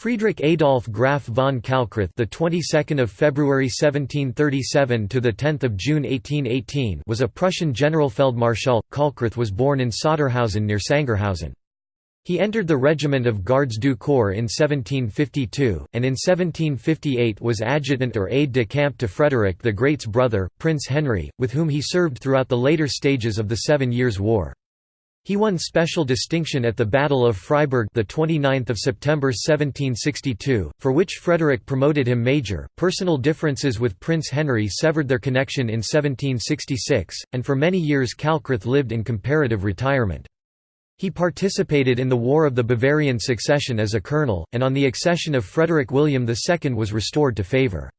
Friedrich Adolf Graf von Kalkreuth, the 22nd of February 1737 to the 10th of June 1818, was a Prussian General Generalfeldmarschall. Kalkreuth was born in Sotterhausen near Sangerhausen. He entered the regiment of Gardes du Corps in 1752, and in 1758 was adjutant or aide-de-camp to Frederick the Great's brother, Prince Henry, with whom he served throughout the later stages of the Seven Years' War. He won special distinction at the Battle of Freiberg the 29th of September 1762, for which Frederick promoted him major. Personal differences with Prince Henry severed their connection in 1766, and for many years Kalkreuth lived in comparative retirement. He participated in the War of the Bavarian Succession as a colonel, and on the accession of Frederick William II was restored to favour.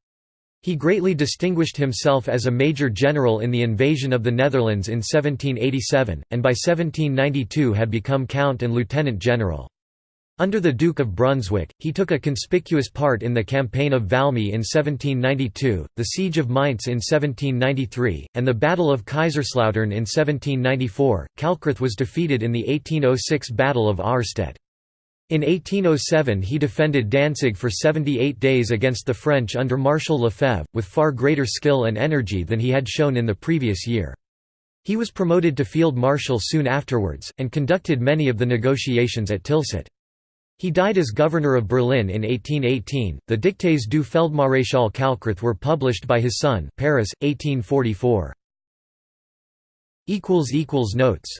He greatly distinguished himself as a major general in the invasion of the Netherlands in 1787, and by 1792 had become count and lieutenant general. Under the Duke of Brunswick, he took a conspicuous part in the Campaign of Valmy in 1792, the Siege of Mainz in 1793, and the Battle of Kaiserslautern in 1794. Kalkreuth was defeated in the 1806 Battle of Auerstedt. In 1807 he defended Danzig for 78 days against the French under Marshal Lefebvre, with far greater skill and energy than he had shown in the previous year. He was promoted to field marshal soon afterwards, and conducted many of the negotiations at Tilsit. He died as governor of Berlin in 1818. The Dictées du Feldmaréchal Kalkreuth were published by his son, Paris, 1844. Notes